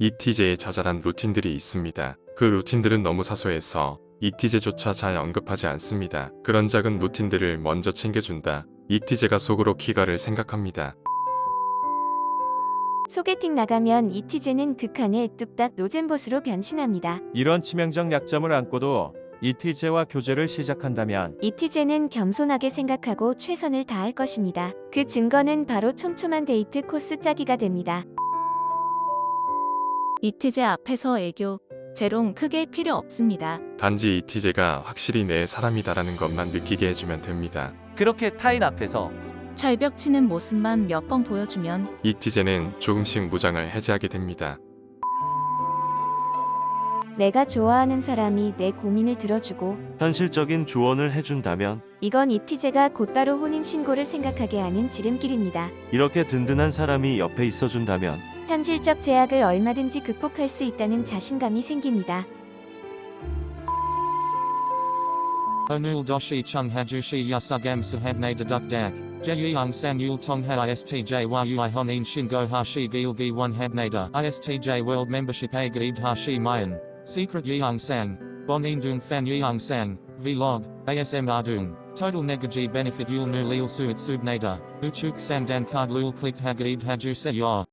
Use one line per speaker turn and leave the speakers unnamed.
이티제에 자잘한 루틴들이 있습니다. 그 루틴들은 너무 사소해서 이티제조차 잘 언급하지 않습니다. 그런 작은 루틴들을 먼저 챙겨준다. 이티제가 속으로 키가를 생각합니다.
소개팅 나가면 이티제는 극한의 뚝딱 노잼보스로 변신합니다.
이런 치명적 약점을 안고도 이티제와 교제를 시작한다면
이티제는 겸손하게 생각하고 최선을 다할 것입니다. 그 증거는 바로 촘촘한 데이트 코스 짜기가 됩니다.
이티제 앞에서 애교, 재롱 크게 필요 없습니다.
단지 이티제가 확실히 내 사람이다라는 것만 느끼게 해주면 됩니다.
그렇게 타인 앞에서
철벽 치는 모습만 몇 번 보여주면
이티제는 조금씩 무장을 해제하게 됩니다.
내가 좋아하는 사람이 내 고민을 들어주고
현실적인 조언을 해준다면
이건 이티제가 곧바로 혼인신고를 생각하게 하는 지름길입니다.
이렇게 든든한 사람이 옆에 있어준다면
현실적 제약을 얼마든지 극복할 수 있다는 자신감이 생깁니다.
Onul doshi chung hajushi yasugam sahabne deduk dak. Jeyung sang yul tong ha istj world membership a gaib hashi mayan. Secret dung fan yeung sang. Vlog. ASM ardung. Total negaji benefit yul nu lil suit subnada. Uchuk sang dan card lul click hagaib haju se yor.